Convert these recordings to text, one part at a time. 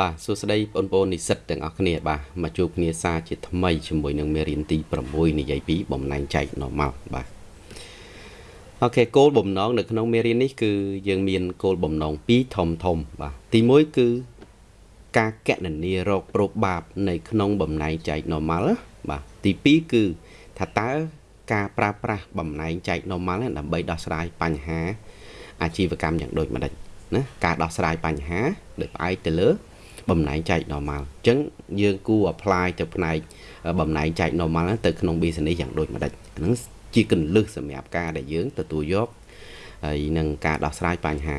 បាទសួស្តីបងប្អូននិស្សិតទាំងអស់គ្នាបាទមកជួបគ្នាសារជាថ្មីជាមួយនឹងមេរៀនទី6និយាយពីបំណែងចែក normal បាទអូខេគោលបំណងនៅក្នុងមេរៀននេះគឺយើងមានគោលបំណង2ធំធំ បាទទី1គឺការកណនារកប្រូបាប នៅក្នុងបំណែងចែក normal បាទទី2គឺថាតើការប្រើប្រាស់បំណែងចែក normal ដើម្បីដោះស្រាយបញ្ហា អាជីវកម្មយ៉ាងដូចម្ដេចណាការដោះស្រាយបញ្ហាដោយផ្អែកទៅលើ បំណែងចែក normal អញ្ចឹងយើងគួរ apply ទៅផ្នែកបំណែងចែក normal ទៅក្នុង business យ៉ាងដូចម្ដេចហ្នឹងជាកលឹះសម្រាប់ការដែលយើងទទួលយកហើយនឹងការដោះស្រាយបញ្ហា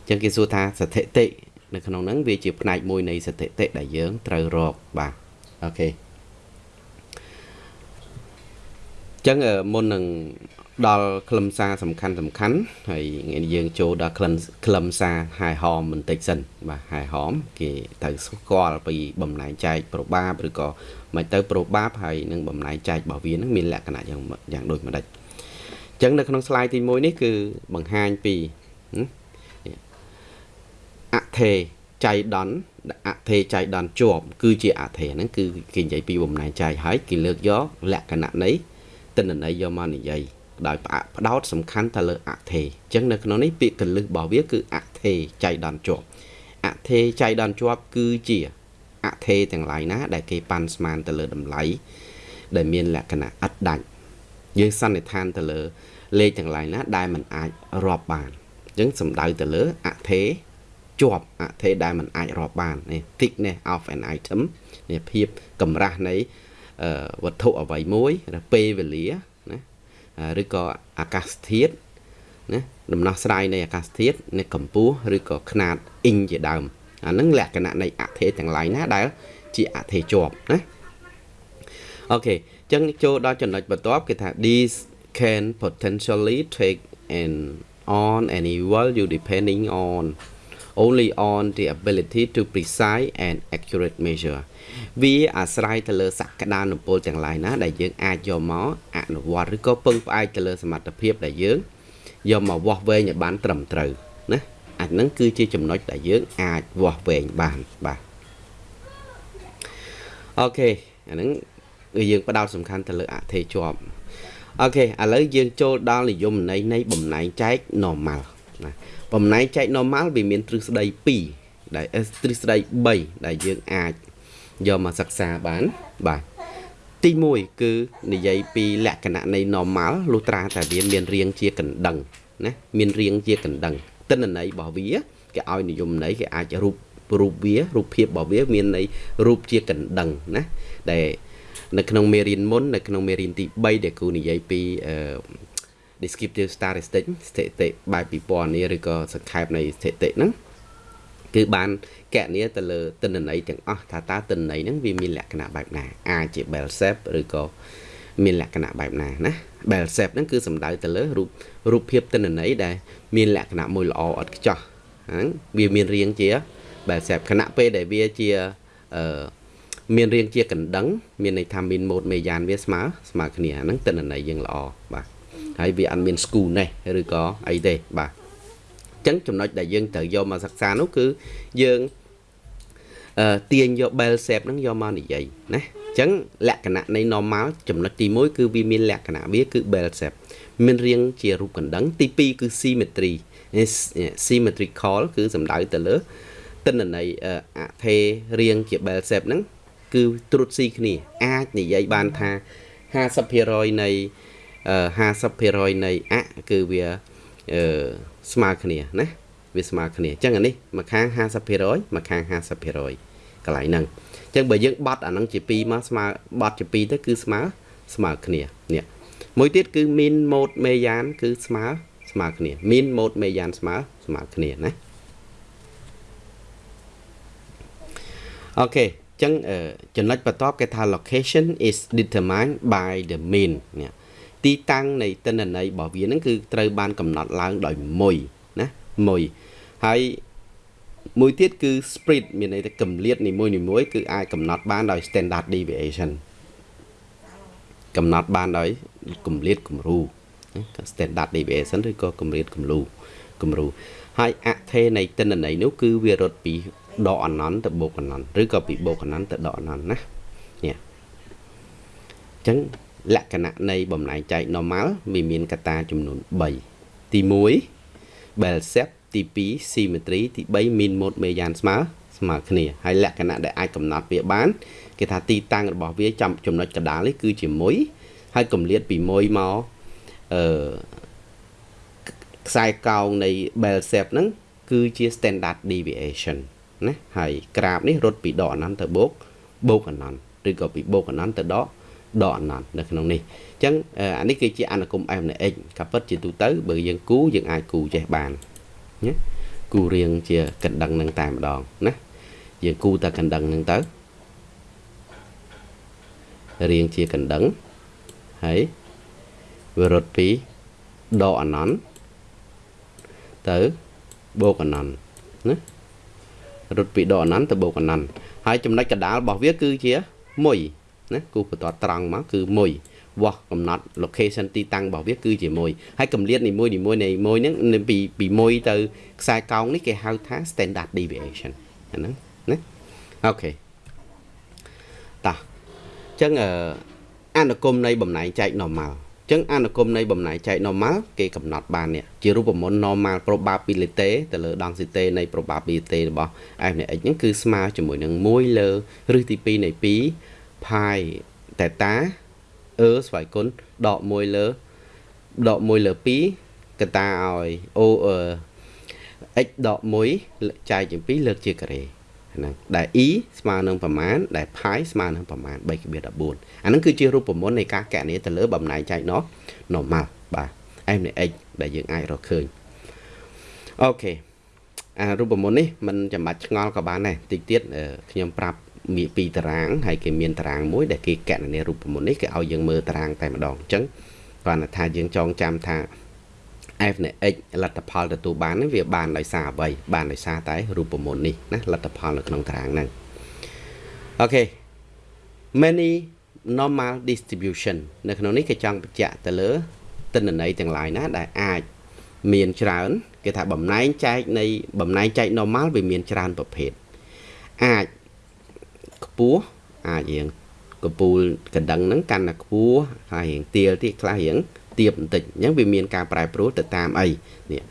អញ្ចឹងគេសួរថាស្ថិតិនៅក្នុងហ្នឹងវាជាផ្នែកមួយនៃស្ថិតិដែលយើងត្រូវរកបាទអូខេចឹងមុននឹង ដល់ខ្លឹមសារសំខាន់សំខាន់ហើយថ្ងៃនេះយើងចូលដល់ខ្លឹមខ្លឹមសារហាយហមបន្តិចសិនបាទហាយហមគេត្រូវស្គាល់ពីបំណែងចែកប្របាបឬក៏មិនទៅប្របាបហើយនឹងបំណែងចែករបស់វានឹងមានលក្ខណៈយ៉ាងយ៉ាងដូចម្ដេចអញ្ចឹងនៅក្នុង slide ទី1នេះគឺបង្ហាញពីអថេចៃដនអថេចៃដនជាប់គឺជាអថេហ្នឹងគឺគេនិយាយពីបំណែងចែកហើយគេលើកយកលក្ខណៈនៃទិន្នន័យយកមកនិយាយ ដោយផ្អាកផ្ដោតសំខាន់ទៅលើអថេអញ្ចឹងនៅក្នុងនេះពាក្យកលឹះរបស់វាគឺអថេចៃដន្យជាប់អថេចៃដន្យជាប់គឺជាអថេទាំងឡាយណា ដែលគេប៉ាន់ស្មានទៅលើតម្លៃដែលមានលក្ខណៈឥតដាច់យើងសន្និដ្ឋានទៅលើលេខទាំងឡាយណា ដែលมันអាចរាប់បានអញ្ចឹងសំដៅទៅលើអថេជាប់អថេដែលมันអាចរាប់បាននេះ thickness of an item នេះភាពកម្រាស់នៃវត្ថុអ្វីមួយឬពេលវេលា ឬក៏អាកាសធាតុណាដំណោះស្រាយនៃអាកាសធាតុនៃកម្ពស់ឬក៏ຂະຫນាតអ៊ីងជាដើមអានឹងលក្ខណៈនៃអថេទាំងឡាយណាដែលជាអថេជាប់ណាអូខេអញ្ចឹងចូលដល់ចំណុចបន្ទាប់គេថា these can potentially take an on any value depending on only on the ability to precise and accurate measure វាអាស្រ័យទៅលើសក្តានុពលទាំងឡាយណា ដែលយើងអាចយកមកអនុវត្តឬក៏ពឹងផ្អែកទៅលើសមត្ថភាពដែលយើងយកមកវាស់វែងឲ្យបានត្រឹមត្រូវណាអាហ្នឹងគឺជាចំណុចដែលយើងអាចវាស់វែងបានបាទអូខេអាហ្នឹងគឺយើងផ្ដោតសំខាន់ទៅលើអធិជាប់អូខេឥឡូវយើងចូលដល់និយមន័យនៃបំណែងចែក normal ណា បំណែងចែក normal វាមានទ្រឹស្ដី2ដែលទ្រឹស្ដី3ដែលយើងអាចយកមកសិក្សាបានបាទទី1គឺនិយាយពីលក្ខណៈនៃ normal លុះត្រាតែវាមានរាងជាកណ្ដឹងណាមានរាងជាកណ្ដឹងទិន្នន័យរបស់វាគេឲ្យនិយមន័យគេអាចរូបរូបវារូបភាពរបស់វាមានន័យរូបជាកណ្ដឹងណាដែលនៅក្នុងមេរៀនមុននៅក្នុងមេរៀនទី3ដែលគូនិយាយពីអឺ descriptive statistics ស្ថិតិបែបពិព័រណ៍នេះឬក៏សង្ខេបនៃស្ថិតិហ្នឹងគឺបានកណនាទៅលើទិន្នន័យទាំងអស់ថាតើទិន្នន័យហ្នឹងវាមានលក្ខណៈបែបណាអាចជា bell shape ឬក៏មានលក្ខណៈបែបណាណា bell shape ហ្នឹងគឺសំដៅទៅលើរូបរូបភាពទិន្នន័យដែលមានលក្ខណៈមួយល្អឥតខ្ចោះហ្នឹងវាមានរាងជា bell shape ខណៈពេលដែលវាជាអឺមានរាងជាកណ្ដឹង មានន័យថាមានម៉ូតមេយ៉ានវាស្មើស្មើគ្នាហ្នឹងទិន្នន័យយើងល្អបាទ ហើយវាអត់មានស្គូនេះឬក៏អីទេបាទចឹងចំណុចដែលយើងត្រូវយកមកសិក្សានោះគឺយើងអឺទាញយក bell shape ហ្នឹងយកមកនិយាយណាអញ្ចឹងលក្ខណៈនៃ normal ចំណុចទី1គឺវាមានលក្ខណៈវាគឺ bell shape មានរាងជារូបកណ្ដឹង ទី2គឺ symmetry symmetrical គឺសំដៅទៅលើទិន្នន័យអថេរាងជា bell shape ហ្នឹងគឺត្រួតស៊ីគ្នាអាចនិយាយបានថា50%នៃ 50%នៃអគឺវាអឺស្មើគ្នាណាវាស្មើគ្នាអញ្ចឹងអានេះមួយខាង50%មួយខាង50%កន្លែងហ្នឹងអញ្ចឹងបើយើងបត់អាហ្នឹងជា2មកស្មើបត់ជា2ទៅគឺស្មើស្មើគ្នានេះមួយទៀតគឺ min mode មេយ៉ានគឺស្មើស្មើគ្នា min mode មេយ៉ានស្មើស្មើគ្នាណាអូខេអញ្ចឹងចំណុចបន្ទាប់គេថា location is determined by the mean នេះ ទីតាំងនៃទិន្នន័យរបស់វាហ្នឹងគឺត្រូវបានកំណត់ឡើងដោយមួយណាមួយហើយមួយទៀតគឺ spread មានន័យថាកម្លាតនីមួយនីមួយគឺអាចកំណត់បានដោយ standard deviation កំណត់បានដោយកម្លាតគំរូ standard deviation ឬក៏កម្លាតគំរូគំរូហើយអថេនៃទិន្នន័យនោះគឺវារត់ពីដកអណន្តទៅបូកអណន្តឬក៏ពីបូកអណន្តទៅដកអណន្តណានេះអញ្ចឹង លក្ខណៈនៃបំណែកចែក normal វាមានកត្តាចំនួន3ទី1 bell shape ទី2 symmetry ទី3 mean mode មេយ៉ានស្មើស្មើគ្នាហើយលក្ខណៈដែលអាចកំណត់វាបានគេថាទីតាំងរបស់វាចំចំណុចកដាលនេះគឺជា1ហើយកម្លាតពី1មកអឺខ្សែកោងនៃ bell shape ហ្នឹងគឺជា standard deviation ណាហើយក្រាបនេះរត់ពីដកអនន្តទៅបូកបូកអនន្តឬក៏ពីបូកអនន្តទៅដក ដកអនន្តនៅក្នុងនេះអញ្ចឹងអានេះគឺជាអនុគម f នៃ x ក៏ពិតជាទូទៅបើយើងគូយើងអាចគូចេះបានណាគូរៀងជាកណ្ដឹងនឹងតែម្ដងណាយើងគូតែកណ្ដឹងនឹងទៅរៀងជាកណ្ដឹងហើយវារត់ពីដកអនន្តទៅបូកអនន្តណារត់ពីដកអនន្តទៅបូកអនន្តហើយចំណុចកដាលរបស់វាគឺជា1 ណាគូបន្ទាត់ត្រង់មកគឺ1វាស់កំណត់ location ទីតាំងរបស់វាគឺជា1ហើយកម្រិតនីមួយនីមួយនៃ1ហ្នឹងពីពី1ទៅខ្សែកោងនេះគេហៅថា standard deviation អាហ្នឹងណាអូខេតោះអញ្ចឹងអនុគមនៃបំណែកចែក normal ចឹងអនុគមនៃបំណែកចែក normal គេកំណត់បាននេះជារូបមន្ត normal probability ទៅលើ density នៃ probability របស់ f នៃ x ហ្នឹងគឺស្មើជាមួយនឹង1លើឬទី2នៃ2 pi theta e ស្វ័យគុណដក1លើដក1លើ2កតាឲ្យ o x ដក1ចែកជា2លើកជាការ៉េហ្នឹងដែល e ស្មើនឹងប្រមាណដែល pi ស្មើនឹងប្រមាណ3ក្បៀស14អាហ្នឹងគឺជារូបមន្តនៃការកណនាទៅលើបំណែកចែកណោះ normal បាទ f នៃ x ដែលយើងអាចរកឃើញអូខេអារូបមន្តនេះมันចាំបាច់ឆ្ងល់ក៏បានដែរតិចទៀតខ្ញុំប្រាប់ មីពីតារាងហើយគេមានតារាងមួយដែលគេកណនារូបមន្តនេះគេឲ្យយើងមើលតារាងតែម្ដងអញ្ចឹងគាត់ថាយើងចងចាំថា f នៃ x លទ្ធផលទទួលបាននេះវាបានដោយសារអ្វីបានដោយសារតែរូបមន្តនេះណាលទ្ធផលនៅក្នុងតារាងហ្នឹងអូខេ many normal distribution នៅក្នុងនេះគេចង់បញ្ជាក់ទៅលើទិន្នន័យទាំង lain ណាដែលអាចមានច្រើនគេថាបំណែងចែកនៃបំណែងចែក normal វាមានច្រើនប្រភេទអាច ខ្ពស់អាចរៀងកពូលកណ្ដឹងហ្នឹងកាន់តែខ្ពស់ហើយរៀងទៀលទៀតខ្លះរៀងទៀបបន្តិចអញ្ចឹងវាមានការប្រែប្រួលទៅតាមអីនេះ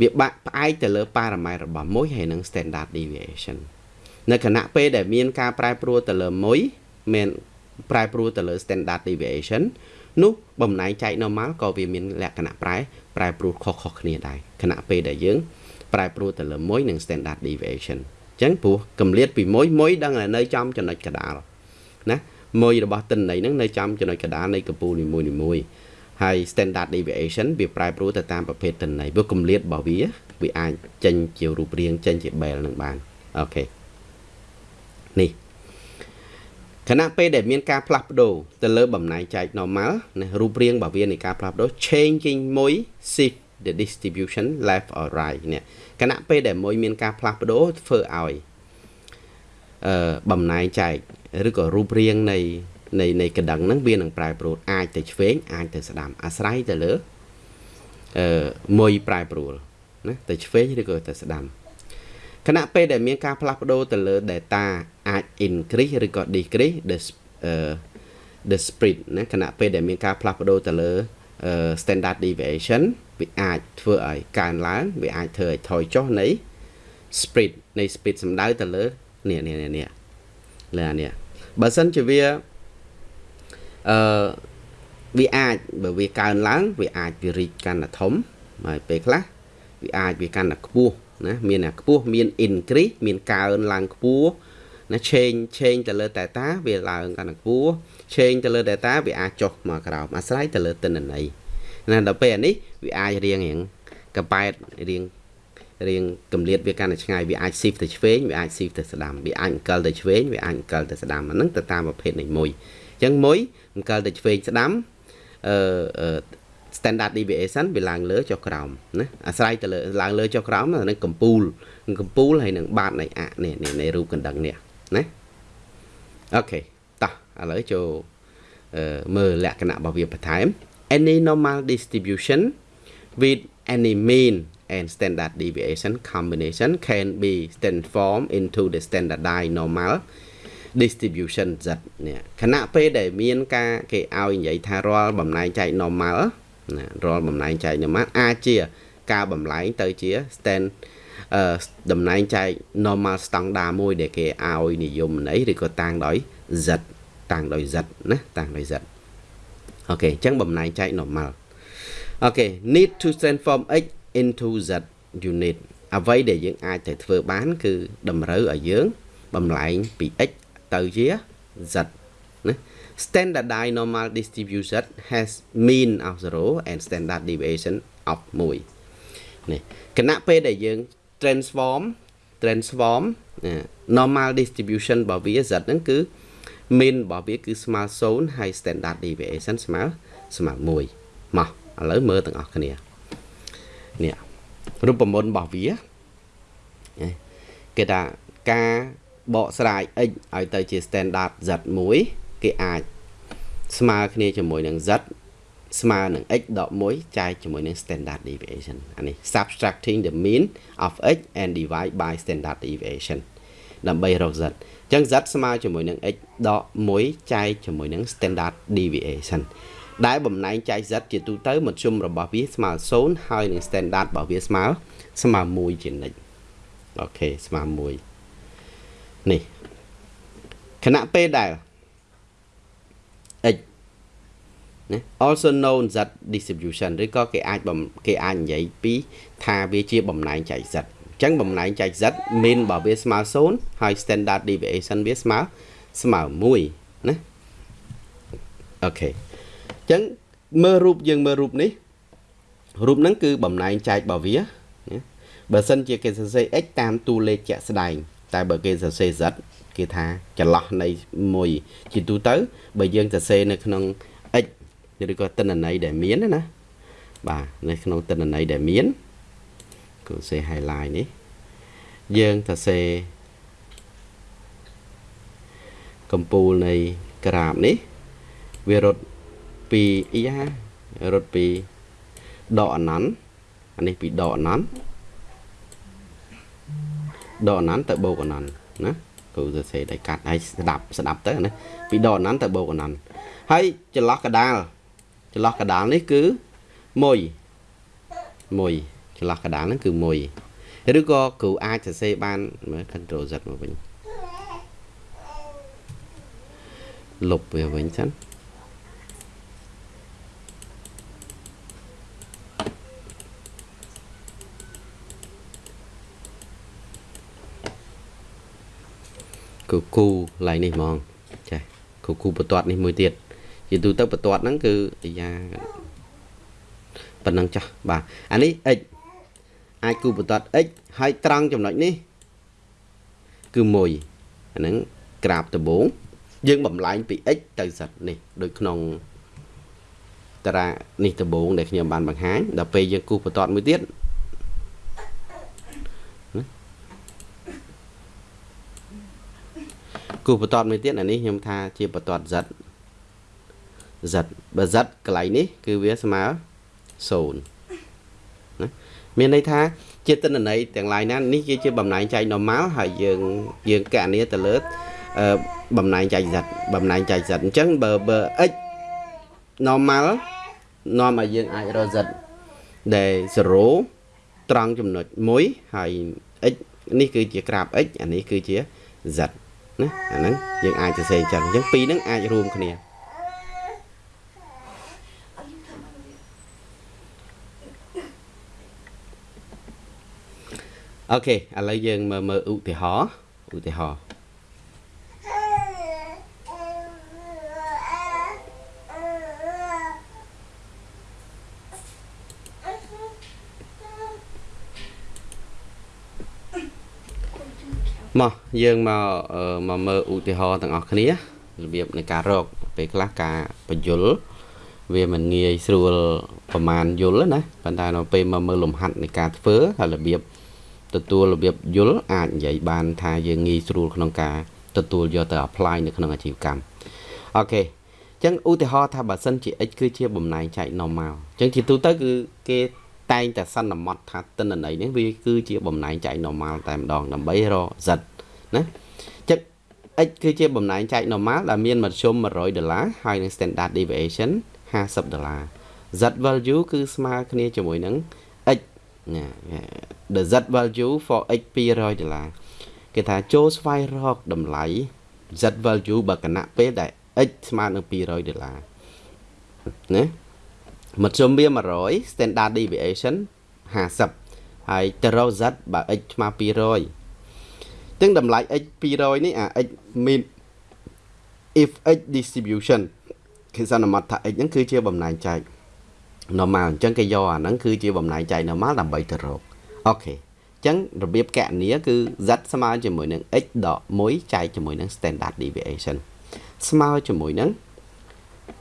វាបាក់ផ្អែកទៅលើប៉ារ៉ាម៉ែត្ររបស់មួយហើយនឹង standard deviation នៅខណៈពេលដែលមានការប្រែប្រួលទៅលើមួយមានប្រែប្រួលទៅលើ standard deviation នោះបំណែកចែក normal ក៏វាមានលក្ខណៈប្រែប្រែប្រួលខុសៗគ្នាដែរខណៈពេលដែលយើងប្រែប្រួលទៅលើមួយនឹង standard deviation អញ្ចឹងព្រោះកម្រិតពីមួយមួយដឹងតែនៅចំចំណុចកដាលណាមួយរបស់តិន័យហ្នឹងនៅចំចំណុចកដាលនៃកំពូលនីមួយនីមួយហើយ standard deviation វាប្រែប្រួលទៅតាមប្រភេទតិន័យព្រោះកម្រិតរបស់វាវាអាចចេញជារូបរាងចេញជា bell នឹងបានអូខេនេះខណៈពេលដែលមានការផ្លាស់ប្ដូរទៅលើបំណែកចែក normal ណារូបរាងរបស់វានៃការផ្លាស់ប្ដូរ changing មួយ shift the distribution left or right នេះ ខណៈពេលដែលមួយមានការផ្លាស់ប្ដូរធ្វើឲ្យអឺបំណែកចែកឬក៏រូបរាងនៃនៃនៃកណ្ដឹងហ្នឹងវានឹងប្រែប្រួលអាចទៅឆ្វេងអាចទៅស្ដាំអាស្រ័យទៅលើអឺមួយប្រែប្រួលណាទៅឆ្វេងឬក៏ទៅស្ដាំខណៈពេលដែលមានការផ្លាស់ប្ដូរទៅលើ data អាច increase ឬក៏ decrease the the spread ណាខណៈពេលដែលមានការផ្លាស់ប្ដូរទៅលើ standard deviation វាអាចធ្វើឲ្យកើនឡើងវាអាចធ្វើឲ្យថយចុះនៃ spread នៃ speed សំដៅទៅលើនេះនេះនេះលើអានេះបើសិនជាវាអឺវាអាចបើវាកើនឡើងវាអាចវារីកកាន់តែធំហើយពេលខ្លះវាអាចវាកាន់តែខ្ពស់ណាមានតែខ្ពស់មាន increase មានកើនឡើងខ្ពស់ណា change change ទៅលើ data វាឡើងកាន់តែខ្ពស់ change ទៅលើ data វាអាចចុះមកក្រោមអាស្រ័យទៅលើទិន្នន័យ ណាដល់ពេលអានេះវាអាចរៀងរៀងកប៉ែតរៀងរៀងកម្រិតវាកាន់តែឆ្ងាយវាអាច shift ទៅឆ្វេងវាអាច shift ទៅស្ដាំវាអាចអង្គលទៅឆ្វេងវាអាចអង្គលទៅស្ដាំអាហ្នឹងទៅតាមប្រភេទនៃមួយអញ្ចឹងមួយអង្គលទៅឆ្វេងស្ដាំអឺ standard deviation វាឡើងលើចុះក្រោមណាអាស្រ័យទៅលើឡើងលើចុះក្រោមនឹងកំពូលកំពូលហើយនឹងបាតនៃអនេះនៃរូបកណ្ដឹងនេះណាអូខេតោះឥឡូវចូលមើលលក្ខណៈរបស់វាបន្ថែម any normal distribution with any mean and standard deviation combination can be transformed into the standardized normal distribution z នេះខណៈពេលដែលមានការគេឲ្យនិយាយថារាល់បំលែងចែក normal ណារាល់បំលែងចែក normal អាចជាការបំលែងទៅជា stand អឺតំណែងចែក normal standard មួយដែលគេឲ្យនិយមន័យឬក៏តាំងដោយ z តាំងដោយ z ណាតាំងដោយ z អូខេអញ្ចឹងបំលែងចែក normal អូខេ need to transform x into z unit អ្វីដែលយើងអាចទៅធ្វើបាន គឺតម្រូវឲ្យយើងបំលែងពី x ទៅជា z ណា standardized normal distribution has mean of 0 and standard deviation of 1នេះគណៈពេលដែលយើង transform transform normal distribution របស់វា z ហ្នឹងគឺ mean របស់វាគឺស្មើ0ហើយ standard deviation ស្មើស្មើ1មកឥឡូវមើលទាំងអស់គ្នានេះរូបមន្តរបស់វាគេថាការបកស្រាយ x ឲ្យទៅជា standard z1 គេអាចស្មើគ្នាជាមួយនឹង z ស្មើនឹង x ដក1ចែកជាមួយនឹង standard deviation អានេះ subtracting the mean of x and divide by standard deviation ដើម្បីរក z អញ្ចឹង z ស្មើជាមួយនឹង x ដក1ចែកជាមួយនឹង standard deviation ដែលបំណែងចែក z ជាទូទៅមធ្យមរបស់វាស្មើ0ហើយនឹង standard របស់វាស្មើស្មើ1ជានិច្ចអូខេស្មើ1នេះខណៈពេលដែល x ណា also known z distribution ឬក៏គេអាចគេអាចនិយាយពីថាវាជាបំណែងចែក z អញ្ចឹងបំណែងចែក z mean របស់វាស្មើ0ហើយ standard deviation វាស្មើស្មើ1ណាអូខេអញ្ចឹងមើលរូបយើងមើលរូបនេះរូបហ្នឹងគឺបំណែងចែករបស់វាណាបើសិនជាគេសរសេរ x តាមតួលេខជាក់ស្ដែង តែបើគេសរសេរ z គេថាចន្លោះនៃមួយជាទូទៅ បើយើងសរសេរនៅក្នុង x ឬក៏ទិន្នន័យដែលមានណាបាទនៅក្នុងទិន្នន័យដែលមាន គឺសេ highlight នេះយើងទៅសេកំពូលនៃក្រាបនេះវារត់ពីអ៊ីហារត់ពីដកអណន្តអានេះពីដកអណន្តដកអណន្តទៅបូកអណន្តណាគ្រូសរសេរដៃកាត់ហើយស្ដាប់ស្ដាប់ទៅណាពីដកអណន្តទៅបូកអណន្តហើយចន្លោះកដាលចន្លោះកដាលនេះគឺ1 1 ន្លោះកដាលហ្នឹងគឺ1ឬក៏គ្រូអាចសរសេរបានមើល control z មកវិញលុបវាវិញសិនគឺគូឡៃនេះហ្មងចាគូគូបន្ទាត់នេះមួយទៀតជាទូទៅបន្ទាត់ហ្នឹងគឺអាយ៉ាប៉ុណ្ណឹងចាស់បាទអានេះ x អាចគូបន្ទាត់ x ហើយត្រង់ចំណុចនេះគឺ1អាហ្នឹងក្រាបដំបូងយើងបំលែងពី x ទៅ z នេះដូចក្នុងតារានេះដំបូងដែលខ្ញុំបានបង្ហាញដល់ពេលយើងគូបន្ទាត់មួយទៀតគូបន្ទាត់មួយទៀតអានេះខ្ញុំថាជាបន្ទាត់ z z បើ z កន្លែងនេះ គឺវាស្មើ0ណា មានន័យថាជាទិន្នន័យទាំងឡាយណានេះគឺជាបំណែងចែក normal ហើយយើងយើងកណនាទៅលើបំណែងចែក z បំណែងចែក z អញ្ចឹងបើបើ x normal នាំឲ្យយើងអាចរក z ដែល0ត្រង់ចំណុច1ហើយ x នេះគឺជាក្រាប x អានេះគឺជា z ណាអាហ្នឹងយើងអាចសរសេរចឹងអញ្ចឹងពីរហ្នឹងអាចរួមគ្នា អូខេឥឡូវយើងមើលមើលឧទាហរណ៍ឧទាហរណ៍មកយើងមកមកមើលឧទាហរណ៍ទាំងអស់គ្នារបៀបនៃការរកពេលខ្លះការបញ្យលវាមិនងាយស្រួលប្រមាណយល់ណាប៉ុន្តែនៅពេលមកមើលលំហាត់នៃការធ្វើហើយរបៀប ទទួលរបៀបយល់អាចនិយាយបាន ថាយើងងាយស្រួលក្នុងការទទួលយកទៅ apply នៅក្នុងអាជីវកម្មអូខេអញ្ចឹងឧទាហរណ៍ថាបើសិនជា x គឺជាបំណែងចែក normal អញ្ចឹងជាទូទៅគឺគេតែងតែសន្មត់ថាទិន្នន័យនេះវាគឺជាបំណែកចែក normal តែម្ដងដើម្បីរក z ណាចឹង x គឺជាបំណែកចែក normal ដែលមានមធ្យម100ដុល្លារហើយនឹង standard deviation 50ដុល្លារ z value គឺស្មើគ្នាជាមួយនឹង x ណា the z value for x 200ដុល្លារគេថាចូលស្វែងរកតម្លៃ z value បើគណៈពេលដែល x ស្មើនឹង200ដុល្លារណាមធ្យមវា100 standard deviation 50ហើយទៅរក z បើ x ស្មើ200ទាំងតម្លៃ x 200នេះអា x mean if x distribution គឺសន្មតថា x ហ្នឹងគឺជាបំណែកចែក normal អញ្ចឹងគេយកអាហ្នឹងគឺជាបំណែកចែក normal ដើម្បីទៅរកអូខេអញ្ចឹងរបៀបកណនីគឺ z ស្មើជាមួយនឹង x ដក1ចែកជាមួយនឹង standard deviation ស្មើជាមួយនឹង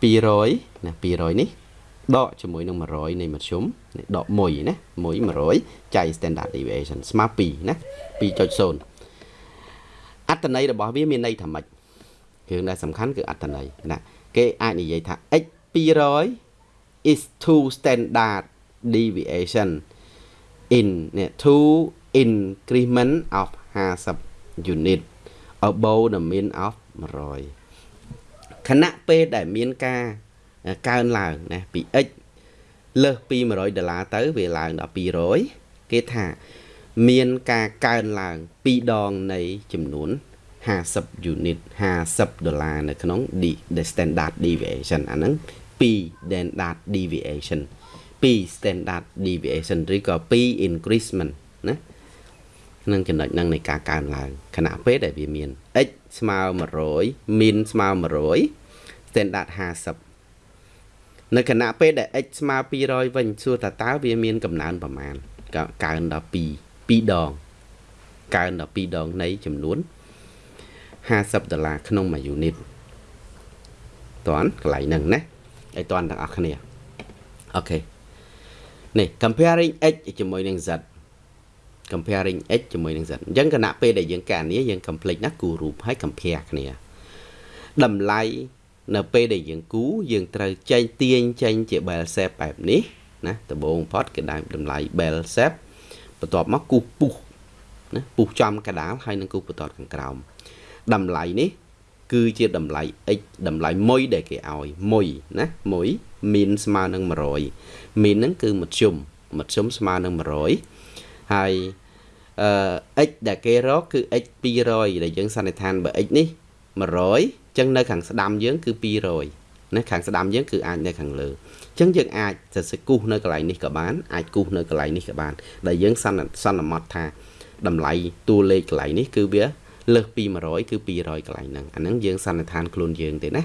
200ណា200នេះដកជាមួយនឹង100នៃមធ្យមដក1ណា1 100ចែក standard deviation ស្មើ2ណា2.0អត្តន័យរបស់វាមានន័យថាម៉េចគ្រឿងដែលសំខាន់គឺអត្តន័យណាគេអាចនិយាយថា x 200 is two standard deviation in នេះ two increment of 50 unit above the mean of 100ខណៈពេលដែលមានការកើនឡើងណាពី x លើសពី100ដុល្លារទៅវាឡើងដល់200គេថាមានការកើនឡើង2ដងនៃចំនួន50 unit 50ដុល្លារនៅក្នុង the standard deviation អាហ្នឹង 2 standard deviation 2 standard deviation ឬក៏2 increasement ណានឹងចំណុចហ្នឹងនៃការកើនឡើងខណៈពេលដែលវាមាន x ស្មើ100 min ស្មើ100 standard 50នៅខណៈពេលដែល x ស្មើ200វិញសួរថាតើវាមានកំណើនប្រមាណកើនដល់2 2ដងកើនដល់2ដងនៃចំនួន50ដុល្លារក្នុងមួយ unit តន់កន្លែងហ្នឹងណា ឲ្យតន់ទាំងអស់គ្នាអូខេនេះ comparing x ជាមួយនឹង z comparing x ជាមួយនឹង z អញ្ចឹងគណៈពេលដែលយើងកានេះយើង complete ណាគូរូបហើយ compare គ្នាតម្លៃនៅពេលដែលយើងគូយើងត្រូវចេញទាញចេញជា bell shape បែបនេះណាដំបូងផុតគេដាក់តម្លៃ bell shape បន្ទាប់មកគូសពុះណាពុះចំកដាលហើយនឹងគូសបន្ទាត់ខាងក្រោមតម្លៃនេះ គឺជាតម្លៃ x តម្លៃមួយដែលគេឲ្យមួយណាមួយមីនស្មើនឹង100មីនហ្នឹងគឺមធ្យមមធ្យមស្មើនឹង100ហើយអឺ x ដែលគេរកគឺ x 200ដែលយើងសន្និដ្ឋានបើ x នេះ100ចឹងនៅខាងស្ដាំយើងគឺ200ណាខាងស្ដាំយើងគឺអាចនៅខាងលើចឹងយើងអាចសរសេរគូសនៅកន្លែងនេះក៏បានអាចគូសនៅកន្លែងនេះក៏បានដែលយើងសន្និសន្មត់ថាតម្លៃតួលេខកន្លែងនេះគឺវា លើសពី100គឺ200កន្លែងហ្នឹងអាហ្នឹងយើងសន្និដ្ឋានខ្លួនយើងទេណា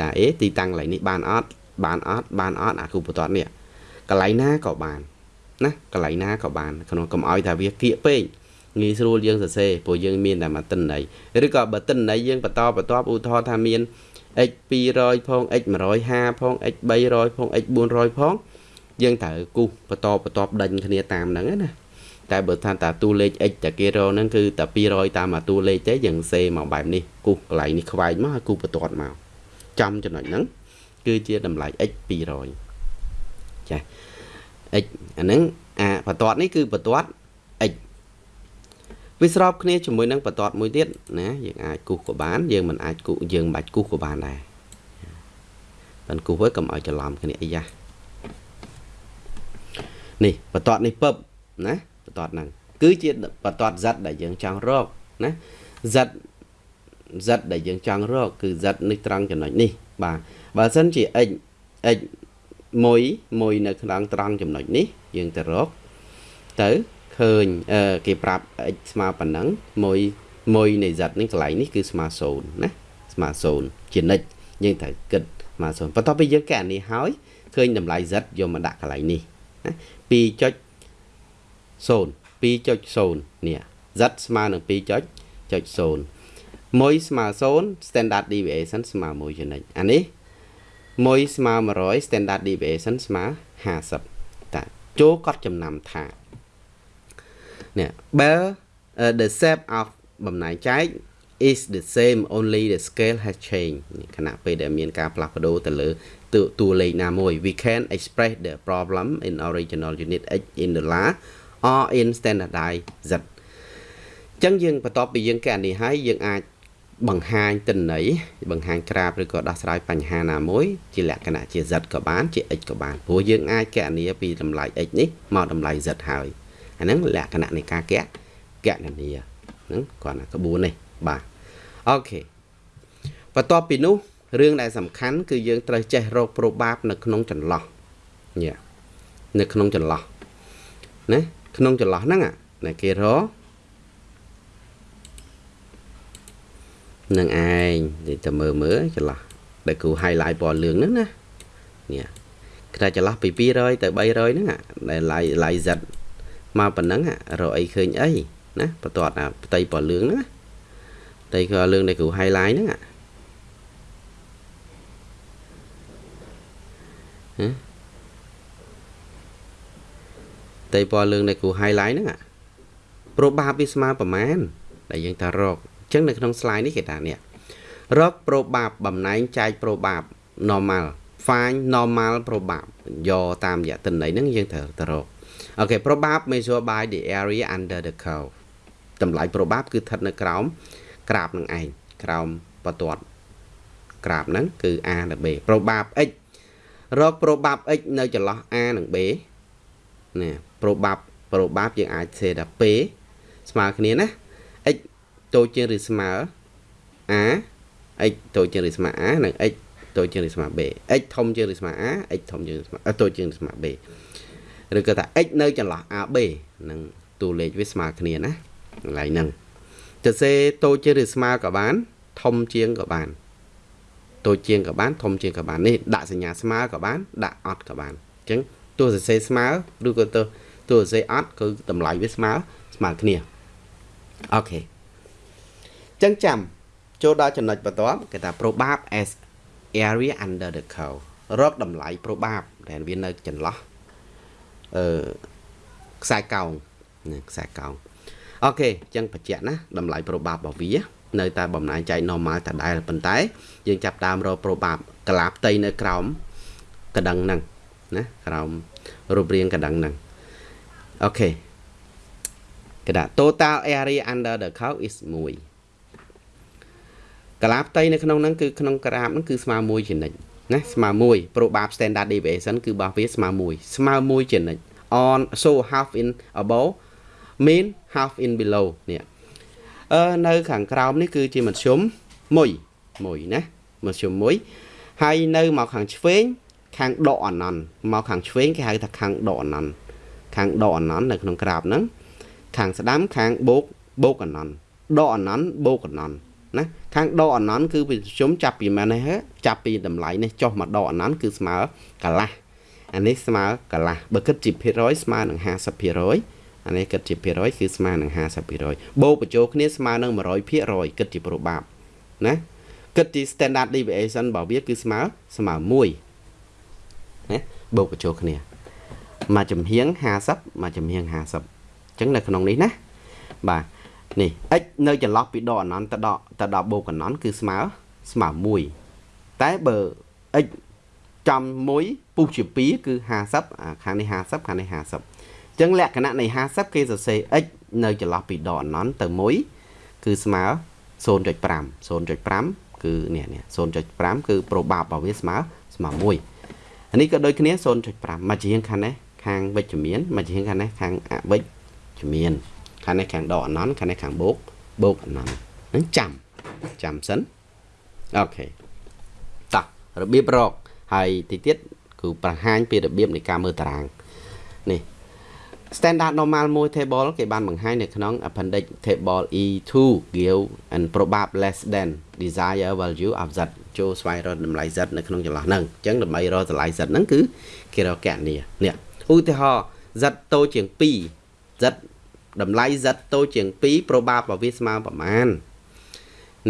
តែអេទីតាំងកន្លែងនេះបានអត់បានអត់បានអត់អាគូបន្ទាត់នេះកន្លែងណាក៏បានណាកន្លែងណាក៏បានក្នុងកុំឲ្យថាវាគៀកពេកងាយស្រួលយើងសរសេរព្រោះយើងមានតែមួយតិន័យឬក៏បើតិន័យយើងបន្តបន្តឧទាហរណ៍ថាមាន x 200ផង x 150ផង x 300ផង x 400ផងយើងត្រូវគូសបន្តបន្តដេញគ្នាតាមហ្នឹងណា តែបើថាតាតួលេខ x តែគេរកហ្នឹងគឺតែ200តាមមួយតួលេខទេយើងសេមកបែបនេះគូសកន្លែងនេះខ្វែងមកហើយគូសបន្ទាត់មកចំចំណុចហ្នឹងគឺជាតម្លៃ x 200ចា x អាហ្នឹងអាបន្ទាត់នេះគឺបន្ទាត់ x វាស្របគ្នាជាមួយនឹងបន្ទាត់មួយទៀតណាយើងអាចគូសក៏បាន យើងមិនអាចគូសយើងមិនបាច់គូសក៏បានដែរបានគូសហើយកុំឲ្យច្រឡំគ្នាអីយ៉ានេះបន្ទាត់នេះពឹបណា បន្ទាត់ហ្នឹងគឺជាបន្ទាត់ Z ដែលយើងចង់រកណា Z Z ដែលយើងចង់រកគឺ Z នេះត្រង់ចំណុចនេះ បាទបើសិនជា x x មួយមួយនៅក្នុងត្រង់ចំណុចនេះ យើងទៅរកទៅឃើញគេប្រាប់ x ស្មើប៉ុណ្ណឹងមួយមួយនៃ z នេះកន្លែងនេះគឺស្មើ0ណាស្មើ0ជានិច្ចយើងត្រូវគិតស្មើ0បន្ទាប់ពីយើងកែនេះហើយឃើញតម្លៃ z យកមកដាក់កន្លែងនេះណា 2.0 2.0នេះ z ស្មើនឹង2.0 1ស្មើ0 standard deviation ស្មើ1ចំណិចអានេះ1ស្មើ100 standard deviation ស្មើ50តាចូលកត់ចំណាំថានេះ bell uh, the shape of បំណែកចែក is the same only the scale has changed ខណៈពេលដែលមានការផ្លាស់ប្ដូរទៅលើតួលេខណាមួយ we can express the problem in original unit x in dollar or in standardized z ចឹងយើងបន្ទាប់ពីយើងកណនីហើយយើងអាចបង្ហាញទិន្នន័យបង្ហាញក្រាបឬក៏ដោះស្រាយបញ្ហាណាមួយជាលក្ខណៈជា z ក៏បានជា x ក៏បានព្រោះយើងអាចកណនីពីតម្លៃ x នេះមកតម្លៃ z ហើយអាហ្នឹងលក្ខណៈនៃការកកណនីហ្នឹងគាត់ណាក្បួននេះបាទអូខេបន្ទាប់ពីនោះរឿងដែលសំខាន់គឺយើងត្រូវចេះរកប្រូបាបនៅក្នុងចន្លោះញ៉ានៅក្នុងចន្លោះណា ក្នុងចន្លោះហ្នឹងណាគេរកនឹងឯងនិយាយទៅមើលមើលចន្លោះដែលគ្រូ highlight ពណ៌លឿងហ្នឹងណានេះគឺថាចន្លោះពី200ទៅ300ហ្នឹងដែល lie lie Z មកប៉ុណ្ណឹងរកអីឃើញអីណាបន្ទាត់អាផ្ទៃពណ៌លឿងហ្នឹងណាផ្ទៃពណ៌លឿងដែលគ្រូ highlight ហ្នឹងហ៎ ផ្ទៃពណ៌លឿងដែលគ្រូ highlight ហ្នឹងប្រូបាបវាស្មើប្រមាណដែលយើងថារកចឹងនៅក្នុង slide នេះគេថានេះរក probab បំណែងចែក probab normal find normal probab យកតាមរយៈទិន្នន័យហ្នឹងយើងត្រូវទៅរកអូខេ probab measured by the area under the curve តម្លៃ probab គឺស្ថិតនៅក្រោមក្រាបនឹងឯងក្រោមបន្ទាត់ក្រាបហ្នឹងគឺ a និង b probab x រក probab x នៅចន្លោះ a និង b ណា probab probab យើងអាចសេថា p ស្មើគ្នាណា x តូចជាងឬស្មើ a x តូចជាងឬស្មើ a និង x តូចជាងឬស្មើ b x ធំជាងឬស្មើ a x ធំជាងឬស្មើតូចជាងឬស្មើ b ឬក៏ថា x នៅចន្លោះ ab នឹងតួលេខវាស្មើគ្នាណាកន្លែងហ្នឹងទៅសេតូចជាងឬស្មើក៏បាន ធំជាងក៏បានតូចជាងក៏បានធំជាងក៏បាននេះដាក់សញ្ញាស្មើក៏បានដាក់អត់ក៏បានអញ្ចឹងតួសរសេរស្មើឬក៏តួ តួសរសេរអត់គឺតម្លៃវាស្មើស្មើគ្នាអូខេចឹងចាំចូលដល់ចំណុចបន្ទាប់គេថា probab as area under the curve រកតម្លៃ probab ដែលវានៅចន្លោះអឺខ្សែកោងខ្សែកោងអូខេចឹងបញ្ជាក់ណាតម្លៃ probab របស់វានៅតែបំណាញចែក normal តដែលប៉ុន្តែ យើងចាប់តាមរក probab កលាផ្ទៃនៅក្រោមកដឹងហ្នឹងណាក្រោមរូបរាងកដឹងហ្នឹង អូខេគេថា total area under the curve is 1កាឡាផ្ទៃនៅក្នុងហ្នឹងគឺក្នុងក្រាបហ្នឹងគឺស្មើ1ចំណិចណាស្មើ1 probab standard deviation គឺរបស់វាស្មើ1ស្មើ1ចំណិច on so half in above mean half in below នេះអឺនៅខាងក្រោមនេះគឺជាមធ្យម1 1ណាមធ្យម1ហើយនៅមកខាងឆ្វេងខាងដកអណន្តមកខាងឆ្វេងគេហៅថាខាងដកអណន្ត ខាងដកអណន្តនៅក្នុងក្រាបហ្នឹងខាងស្ដាំខាងបូកបូកអណន្តដកអណន្តបូកអណន្តណាខាងដកអណន្តគឺវិជុំចាប់ពីម៉េចនេះចាប់ពីតម្លៃនេះចុះមកដកអណន្តគឺស្មើកន្លះអានេះស្មើកន្លះបើគិតជាភាគរយស្មើនឹង50%អានេះគិតជាភាគរយគឺស្មើនឹង50%បូកបញ្ចូលគ្នាស្មើនឹង100%គិតជាប្រូបាបណាគិតជា standard deviation របស់វាគឺស្មើស្មើ1ណាបូកបញ្ចូលគ្នា មួយចំហៀង50មួយចំហៀង50អញ្ចឹងនៅក្នុងនេះណាបាទនេះ x នៅចន្លោះពីដកអនន្តទៅដកទៅដល់បូកអនន្តគឺស្មើស្មើ1តែបើ x ចំ1ពុះជា2គឺ50អាខាងនេះ50ខាងនេះ50អញ្ចឹងលក្ខណៈនៃ50គេសរសេរ x នៅចន្លោះពីដកអនន្តទៅ1គឺស្មើ0.5 0.5គឺនេះនេះ0.5គឺប្រូបាបរបស់វាស្មើស្មើ1អានេះក៏ដូចគ្នា0.5មកជាខាងនេះ ខាងវិជ្ជមានមកជាខាងនេះខាងអវិជ្ជមានខាងនេះខាងដកអណន្តខាងនេះខាងបូកបូកអណន្តហ្នឹងចាំចាំសិនអូខេតោះរបៀបរកហើយទីទៀតគឺបង្ហាញពីរបៀបនៃការមើលតារាងនេះ standard normal មួយ table គេបានបង្ហាញនៅក្នុង appendix table E2 give and probab less than desired value of z ចូលស្វែងរកតម្លៃ z នៅក្នុងចន្លោះហ្នឹងអញ្ចឹងដើម្បីរកតម្លៃ z ហ្នឹងគឺគេរកកណនីនេះ ឧទាហរណ៍ z តូចជាង2 z តម្លៃ z តូចជាង2 probab របស់វាស្មើប្រមាណ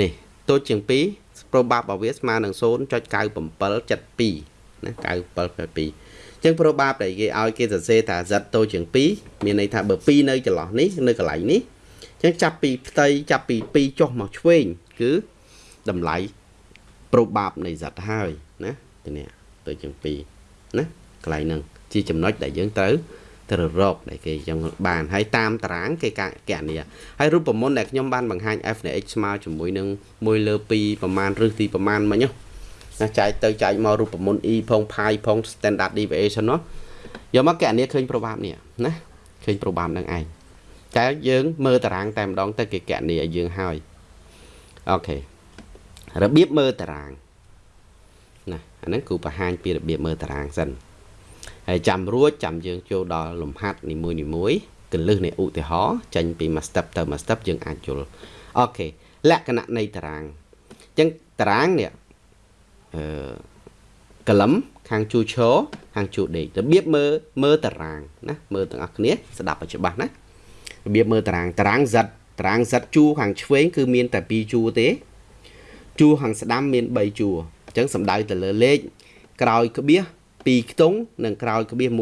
នេះតូចជាង2 probab របស់វាស្មើនឹង0.9772ណា9772ចឹង probab ដែលគេឲ្យគេសរសេរថា z តូចជាង2មានន័យថាបើ2នៅចន្លោះនេះនៅកន្លែងនេះចឹងចាប់ពីផ្ទៃចាប់ពី2ចុះមកឆ្វេងគឺតម្លៃ probab នៃ z ហើយណាទៅនេះទៅជាង2ណាកន្លែងហ្នឹង ជាចំណុចដែលយើងត្រូវត្រូវរកដែលគេចឹងបានហើយតាមតារាងគេកកណនីហើយរូបមន្តដែលខ្ញុំបានបង្ហាញ f នៃ x ស្មើជាមួយនឹង1លើ2ប្រមាណឬទីប្រមាណមិញណាចែកទៅចែកមករូបមន្ត e ផង pi ផង standard deviation នោះយកមកកណនីឃើញ probab នេះណាឃើញ probab នឹងឯងតែយើងមើលតារាងតែម្ដងទៅគេកណនីឲ្យយើងហើយអូខេរបៀបមើលតារាងណាអាហ្នឹងគឺបង្ហាញពីរបៀបមើលតារាងសិន ហើយចាំរួចចាំយើងចូលដល់លំហាត់នីមួយនីមួយកលឹះនៃឧទាហរណ៍ចេញពី មួយ step ទៅមួយ step យើងអាចយល់អូខេលក្ខណៈនៃតារាងអញ្ចឹងតារាងនេះអឺកលឹមខាងជួឈរខាងជួដេករបៀបមើលមើលតារាងណាមើលទាំងអស់គ្នាស្ដាប់ឲ្យច្បាស់ណារបៀបមើលតារាងតារាង Z តារាង Z ជួខាងឆ្វេងគឺមានតែ2ជួទេជួខាងស្ដាំមាន3ជួអញ្ចឹងសំដៅទៅលើលេខក្រោយក្បៀស 2ខ្ទង់និងក្រោយក្បៀស1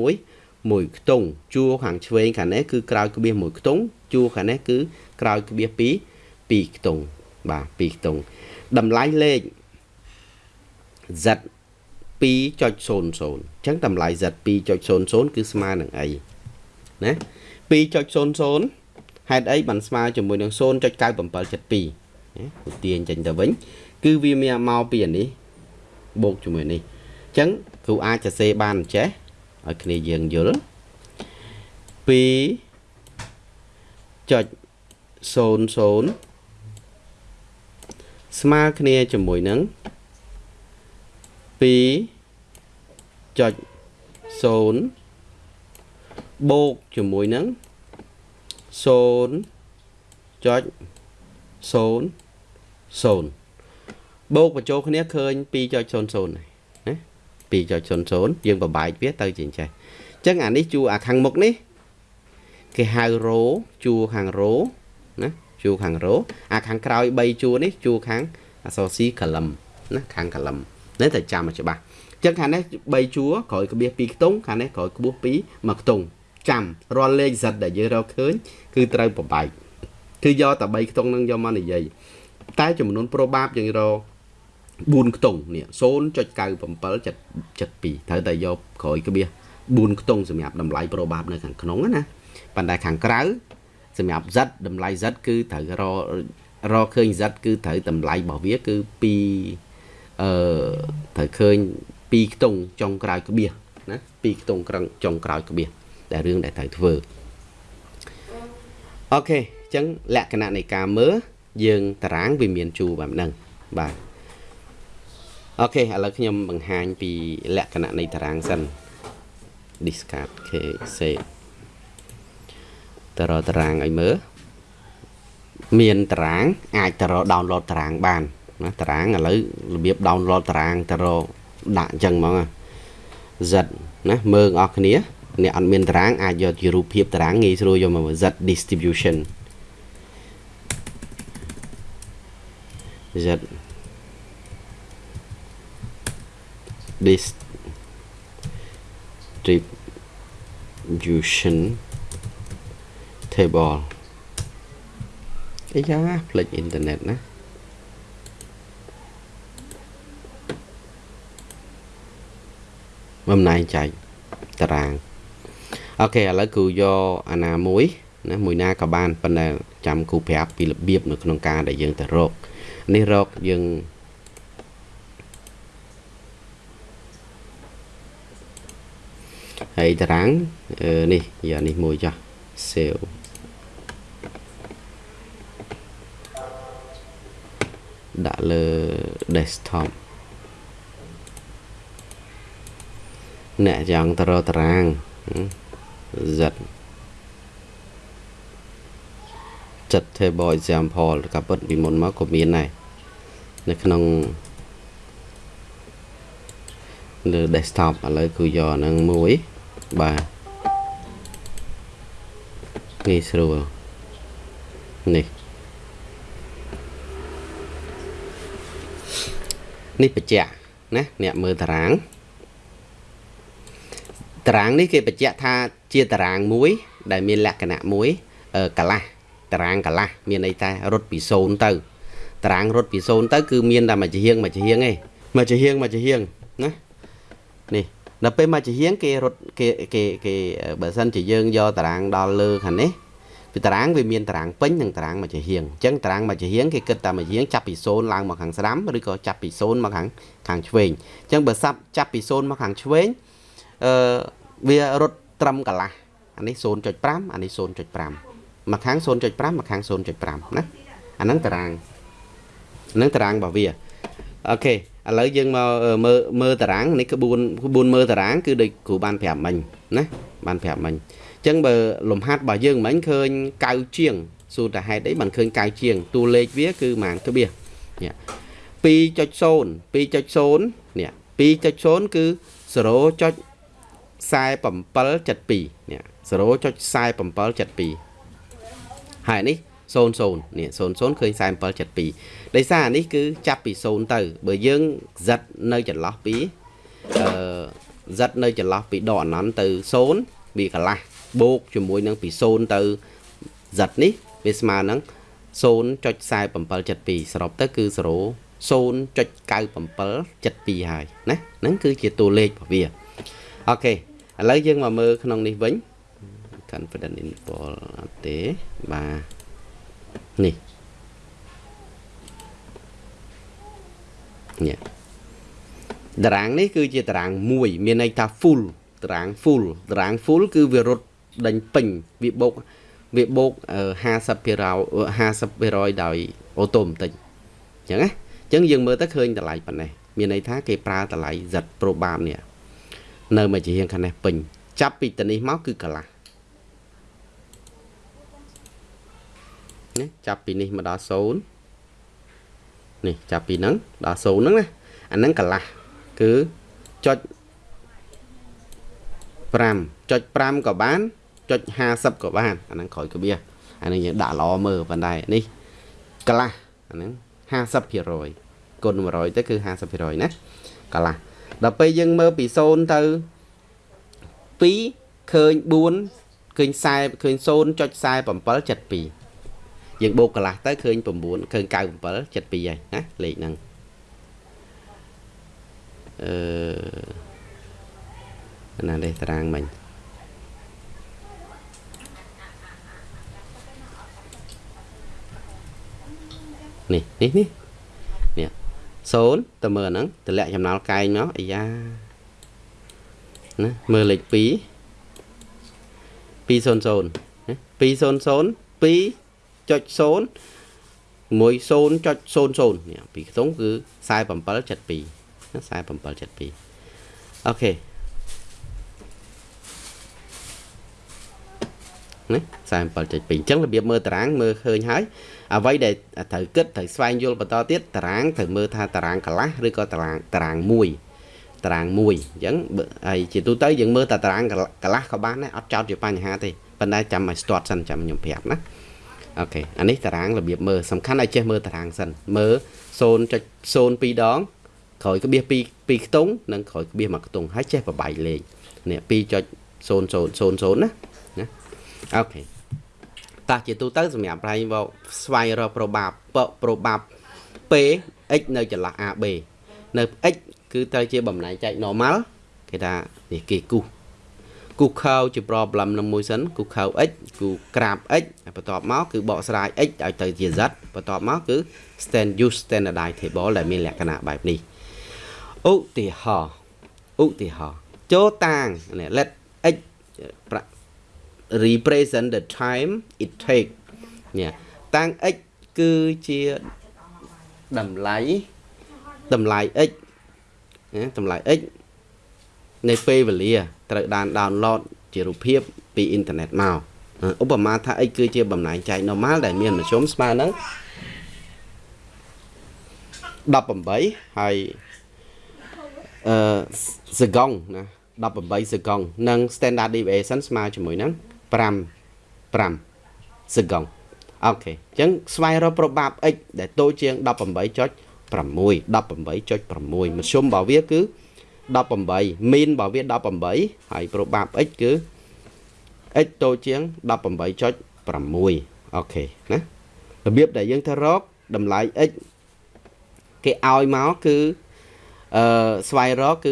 មួយខ្ទង់ជួរខាងឆ្វេងខាងនេះគឺក្រោយក្បៀសមួយខ្ទង់ជួរខាងនេះគឺក្រោយក្បៀស2 2ខ្ទង់បាទ2ខ្ទង់តម្លៃលេខ z 2.00អញ្ចឹងតម្លៃ z 2.00គឺស្មើនឹងអីណា2.00ហេតុអីបានស្មើជាមួយនឹង0.9772ណាឧទាហរណ៍ចេញទៅវិញ គឺវាមានមកពីអានេះបូកជាមួយនេះអញ្ចឹងគ្រូអាចសរសេរបានចេះឲ្យគ្នាយើងយល់2.00ស្មើគ្នាជាមួយនឹង2.0បូកជាមួយនឹង0.00បូកបញ្ចូលគ្នាឃើញ2.00ណា 2.00យើងបបែកវាទៅជាចេះអញ្ចឹងអានេះជួអាខាងមុខនេះគេហៅរ៉ូជួខាងរ៉ូណាជួខាងរ៉ូអាខាងក្រោយ3ជួនេះជួខាងអសរស៊ីកលឹមណាខាងកលឹមនេះតែចាំឲ្យច្បាស់អញ្ចឹងខាងនេះ3ជួក្រោយក្បៀស2ខ្ទង់ខាងនេះក្រោយក្បួស2មួយខ្ទង់ចាំរាល់លេខ Z ដែលយើងរកឃើញគឺត្រូវបបែកគឺយកតែ3ខ្ទង់នឹងយកមកនិយាយតែចំនួន probab យើងរក 4ខ្ទង់នេះ0.9772ត្រូវតែយកក្រោយក្បៀស4ខ្ទង់សម្រាប់តម្លៃ probab នៅខាងក្នុងណាប៉ុន្តែខាងក្រៅសម្រាប់ z តម្លៃ z គឺត្រូវររឃើញ z គឺត្រូវតម្លៃរបស់វាគឺ2អឺត្រូវឃើញ2ខ្ទង់ចុងក្រោយក្បៀសណា2ខ្ទង់ក្រឹងចុងក្រោយក្បៀសតែរឿងដែលត្រូវធ្វើអូខេអញ្ចឹងលក្ខណៈនៃការមើលយើងតារាងវាមានជួរបែបហ្នឹងបាទ អូខេឥឡូវខ្ញុំបង្ហាញពីលក្ខណៈនៃតារាងសិន discard k save តរតារាងឲ្យមើលមានតារាង អាចតរ download តារាងបានណាតារាងឥឡូវរបៀប download តារាងតរដាក់អញ្ចឹងហ្មង Z ណាមើលអស់គ្នាអ្នកអត់មានតារាងអាចយកជារូបភាពតារាងងាយស្រួលយកមក Z distribution Z distribution table អីយ៉ាផ្លេចអ៊ីនធឺណិតណាបំណែងចែកតារាងអូខេឥឡូវគូយកអាណាមួយណាមួយណាក៏បានប៉ុន្តែចាំគូប្រាប់ពីរបៀបនៅក្នុងការដែលយើងទៅរកនេះរកយើង ហើយតារាងនេះយកនេះមួយចាស់ save ដាក់លើ desktop អ្នកចង់ទៅរកតារាង z ចិត្ត table example ក៏ពិតពីមុនមកក៏មានដែរនៅក្នុងលើ desktop ឥឡូវគឺយកហ្នឹងមួយ បាទងាយស្រួលនេះនេះបញ្ជាក់ណាអ្នកមើលតារាងតារាងនេះគេបញ្ជាក់ថាជាតារាងមួយ ដែលមានលក្ខណៈមួយកលាស់តារាងកលាស់មានន័យថារត់ពី0ទៅតារាងរត់ពី0ទៅគឺមានតែមួយជាហៀងមួយជាហៀងឯងមួយជាហៀងមួយជាហៀងណានេះ ដល់ពេលមួយជាហៀងគេរត់គេគេគេបើសិនជាយើងយកតារាងដល់លើខាងនេះពីតារាងវាមានតារាងពេញនិងតារាងមួយជាហៀងអញ្ចឹងតារាងមួយជាហៀងគេគិតតែមួយជាហៀងចាប់ពី0ឡើងមកខាងស្ដាំឬក៏ចាប់ពី0មកខាងខាងឆ្វេងអញ្ចឹងបើសាប់ចាប់ពី0មកខាងឆ្វេងអឺវារត់ត្រឹមកន្លះអានេះ0.5អានេះ0.5មកខាង0.5មកខាង0.5ណាអាហ្នឹងតារាងហ្នឹងតារាងរបស់វាអូខេ ឥឡូវយើងមកមើលមើលតារាងនេះក្បួនក្បួនមើលតារាងគឺដូចគ្រូបានប្រាប់មិញណាបានប្រាប់មិញអញ្ចឹងបើលំហាត់របស់យើងមិញឃើញកៅជាងសួរតែហេតុអីបានឃើញកៅជាងតួលេខវាគឺម៉ានក្បៀសនេះ2.0 2.0នេះ2.0គឺ0.4772នេះ0.4772ហើយនេះ 00នេះ00ឃើញ4772ដោយសារនេះគឺចាប់ពី0ទៅបើយើងសិតនៅចន្លោះពីអឺសិតនៅចន្លោះពីដកអនន្តទៅ0វាកន្លះបូកជាមួយនឹងពី0ទៅសិតនេះវាស្មើនឹង0.4772សរុបទៅគឺ0 0.9772ហើយណាហ្នឹងគឺជាតួលេខរបស់វាអូខេឥឡូវយើងមកមើលក្នុងនេះវិញ confident interval អត់ទេបាទ នេះនេះតារាងនេះគឺជាតារាងមួយមានន័យថា full តារាង full តារាង full គឺវារត់ដេញពេញវាបូកវាបូក50% 50%ដោយអូតូបន្តិចអញ្ចឹងណាអញ្ចឹងយើងមើលទៅឃើញតម្លៃប៉ុណ្ណេះមានន័យថាគេប្រើតម្លៃ Z probab នេះនៅមួយជារៀងខាងនេះពេញចាប់ពីតនេះមកគឺកន្លះ ណាចាប់ពីនេះមកដល់0នេះចាប់ពីហ្នឹងដល់0ហ្នឹងណាអាហ្នឹងកន្លះគឺចុច5ចុច5ក៏បានចុច50ក៏បានអាហ្នឹងក្រោយកបៀអាហ្នឹងយើងដាក់ល្អមើលប៉ុន្តែនេះកន្លះអាហ្នឹង50%គុណ100ទៅគឺ50%ណាកន្លះដល់ពេលយើងមើលពី0ទៅ2ឃើញ4ឃើញ40ឃើញ0.4772 យើងបូកកន្លះទៅឃើញ9ឃើញ97 72ហើយណាលេខហ្នឹងអឺណានេះតារាងមិញនេះនេះនេះនេះ0តើមើលហ្នឹងតម្លាក់ចំណាល់កែងមកអាយ៉ាណាមើលលេខ2 200 200 2 0.0មួយ0.00នេះពីខ្ទង់គឺ4772ណា4772អូខេណា47.2អញ្ចឹងរបៀបមើលតារាងមើលឃើញហើយអ្វីដែលត្រូវគិតត្រូវស្វែងយល់បន្តទៀតតារាងត្រូវមើលថាតារាងកន្លះឬក៏តារាងតារាងមួយតារាងមួយអញ្ចឹងហើយជាទូទៅយើងមើលតែតារាងកន្លះក៏បានដែរអត់ចោតជាបញ្ហាទេប៉ុន្តែចាំឲ្យស្ទាត់សិនចាំខ្ញុំប្រាប់ណា អូខេអានេះតារាងរបៀបមើលសំខាន់ឲ្យចេះមើលតារាងសិនមើល0.02ដងក្រោយក្បៀស2 2ខ្ទង់និងក្រោយក្បៀសមួយខ្ទង់ហើយចេះបបាយលេខនេះ2.0000ណាណាអូខេតោះជាទូទៅសម្រាប់ប្រៃមកស្វែងរក probab probab p x នៅចន្លោះ AB នៅ x គឺត្រូវជាបំណែកចែក normal គេថានេះគេគូស គូខៅជា problem នឹងមួយសិនគូខៅ x គូក្រាប x បន្ទាប់មកគឺបកស្រាយ x ឲ្យទៅជា z បន្ទាប់មកគឺ stand use standardized table ដែលមានលក្ខណៈបែបនេះឧទាហរណ៍ឧទាហរណ៍ចូលតាង let x represent the time it take នេះតាំង x គឺជាតម្លៃតម្លៃ x តម្លៃ x នៃពេលវេលាត្រូវបាន download ជារូបភាពពីអ៊ីនធឺណិតមកឧបមាថាអីគឺជាបំណែកចែក normal ដែលមានមធ្យមស្មើនឹង18ហើយអឺសកុងណា18សកុងនិង standard deviation ស្មើជាមួយនឹង5 5សកុងអូខេអញ្ចឹងស្វែងរក probab x ដែលតូចជាង18.6 18.6មធ្យមរបស់វាគឺ 18 mean របស់វា18ហើយ probab x គឺ x តូចជាង18.6អូខេណារបៀបដែលយើងទៅរកតម្លៃ x គេឲ្យមកគឺអឺស្វែងរកគឺ